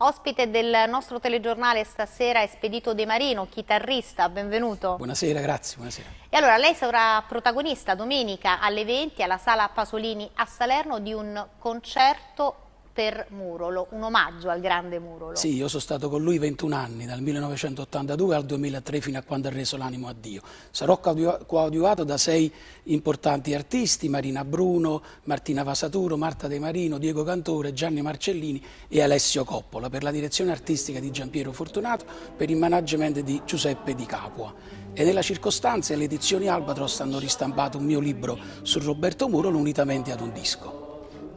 Ospite del nostro telegiornale stasera è Spedito De Marino, chitarrista, benvenuto. Buonasera, grazie, buonasera. E allora lei sarà protagonista domenica alle 20 alla Sala Pasolini a Salerno di un concerto per Murolo, un omaggio al grande Murolo. Sì, io sono stato con lui 21 anni, dal 1982 al 2003 fino a quando ha reso l'animo a Dio. Sarò coadiuvato da sei importanti artisti, Marina Bruno, Martina Vasaturo, Marta De Marino, Diego Cantore, Gianni Marcellini e Alessio Coppola, per la direzione artistica di Giampiero Fortunato, per il management di Giuseppe Di Capua. E nella circostanza le edizioni Albatros hanno ristampato un mio libro su Roberto Murolo unitamente ad un disco.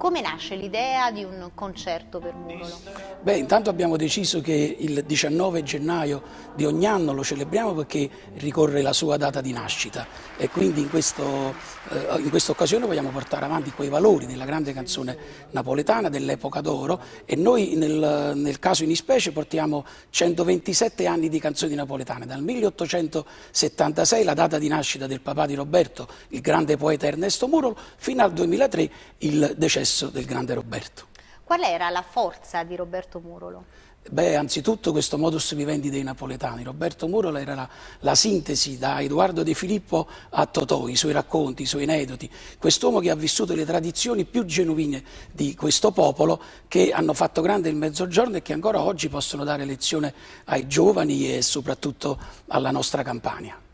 Come nasce l'idea di un concerto per Murolo? Beh, intanto abbiamo deciso che il 19 gennaio di ogni anno lo celebriamo perché ricorre la sua data di nascita e quindi in, questo, eh, in questa occasione vogliamo portare avanti quei valori della grande canzone napoletana dell'epoca d'oro e noi nel, nel caso in ispecie portiamo 127 anni di canzoni napoletane, dal 1876 la data di nascita del papà di Roberto, il grande poeta Ernesto Murolo, fino al 2003 il decesso successo del grande Roberto. Qual era la forza di Roberto Murolo? Beh, anzitutto questo modus vivendi dei napoletani. Roberto Murolo era la, la, sintesi da Edoardo De Filippo a Totò, i suoi racconti, i suoi aneddoti. Quest'uomo che ha vissuto le tradizioni più genuine di questo popolo che hanno fatto grande il Mezzogiorno e che ancora oggi possono dare lezione ai giovani e soprattutto alla nostra Campania.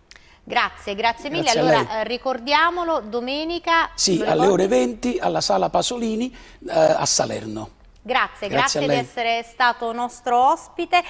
Grazie, grazie mille. Grazie allora eh, ricordiamolo, domenica... Sì, alle ore 20 alla Sala Pasolini eh, a Salerno. Grazie, grazie, grazie di essere stato nostro ospite.